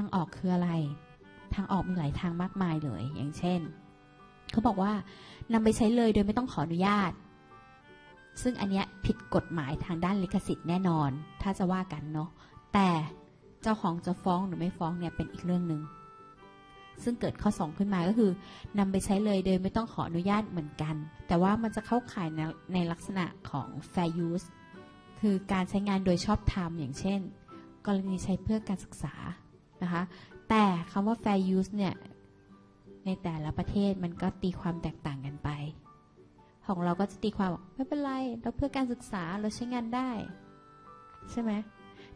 างออกคืออะไร ทางออกมีหลายทางมากมายเลย อย่างเช่นเขาบอกว่านำไปใช้เลยโดยไม่ต้องขออนุญาต ซึ่งอันเนี้ยผิดกฎหมายทางด้านลิขสิทธิ์แน่นอน ถ้าจะว่ากันเนาะแต่เจ้าของจะฟ้องหรือไม่ฟ้องเนี่ยเป็นอีกเรื่องหนึ่งซึ่งเกิดข้อสองขึ้นมาก็คือนำไปใช้เลยโดยไม่ต้องขออนุญาตเหมือนกัน แต่ว่ามันจะเข้าข่ายในในลักษณะของ fair use คือการใช้งานโดยชอบธรรมอย่างเช่น กรณีใช้เพื่อการศึกษา นะคะ แต่คำว่า fair use เนี่ย ในแต่ละประเทศมันก็ตีความแตกต่างกันไป ของเราก็จะตีความบอกไม่เป็นไร เราเพื่อการศึกษาเราใช้งานได้ ใช่ไหม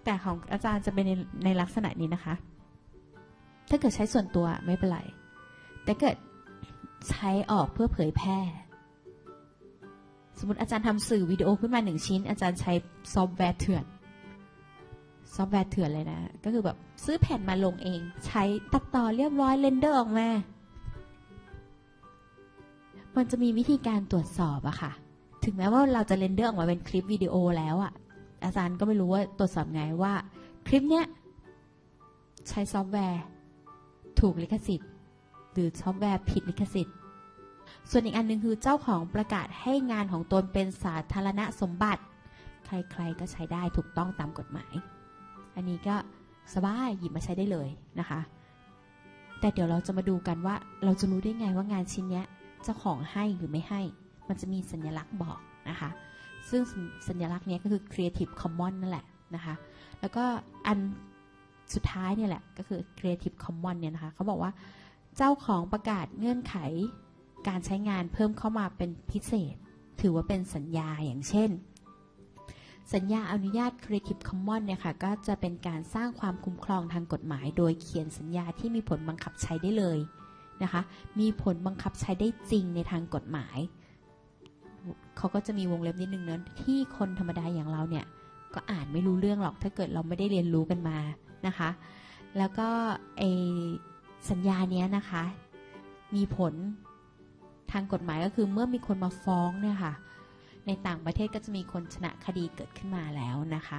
แต่ของอาจารย์จะเป็นในในลักษณะนี้นะคะ ถ้าเกิดใช้ส่วนตัวไม่เป็นไร แต่เกิดใช้ออกเพื่อเผยแพร่สมมติอาจารย์ทำสื่อวิดีโอขึ้นมาหนึ่งชิ้น อาจารย์ใช้ซอฟต์แวร์เถื่อน ซอฟต์แวร์เถื่อนเลยนะ ก็คือแบบซื้อแผ่นมาลงเอง ใช้ตัดต่อเรียบร้อย render ออกมา มันจะมีวิธีการตรวจสอบอะค่ะ ถึงแม้ว่าเราจะ render ออกมาเป็นคลิปวิดีโอแล้วอะอาจารย์ก็ไม่รู้ว่าตรวจสอบไงว่า คลิปเนี้ยใช้ซอฟต์แวร์ ถูกลิขสิทธิ์ หรือซอฟต์แวร์ผิดลิขสิทธิ์ ส่วนอีกอันหนึงคือเจ้าของประกาศให้งานของตนเป็นสาธารณสมบัติ ใครๆก็ใช้ได้ถูกต้องตามกฎหมาย อันนี้ก็สบายหยิบมาใช้ได้เลยนะคะ แต่เดี๋ยวเราจะมาดูกันว่าเราจะรู้ได้ไงว่างานชิ้นนี้เจ้าของให้หรือไม่ให้ มันจะมีสัญลักษณ์บอกนะคะ ซึ่งสัญลักษณ์นี้ก็คือ Creative Commons นั่นแหละนะคะ แล้วก็อันสุดท้ายเนี่ยแหละก็คือ Creative Commons เนี่ยนะคะเขาบอกว่าเจ้าของประกาศเงื่อนไขการใช้งานเพิ่มเข้ามาเป็นพิเศษ ถือว่าเป็นสัญญาอย่างเช่น สัญญาอนุญาต Creative Commons เนี่ยค่ะก็จะเป็นการสร้างความคุ้มครองทางกฎหมาย โดยเขียนสัญญาที่มีผลบังคับใช้ได้เลยนะคะ มีผลบังคับใช้ได้จริงในทางกฎหมาย เขาก็จะมีวงเล็บนิดนึงเนะที่คนธรรมดาอย่างเราเนี่ยก็อ่านไม่รู้เรื่องหรอกถ้าเกิดเราไม่ได้เรียนรู้กันมานะคะ แล้วก็ไอสัญญาเนี้ยนะคะ มีผลทางกฎหมายก็คือเมื่อมีคนมาฟ้องเนี่ยค่ะ ในต่างประเทศก็จะมีคนชนะคดีเกิดขึ้นมาแล้วนะคะ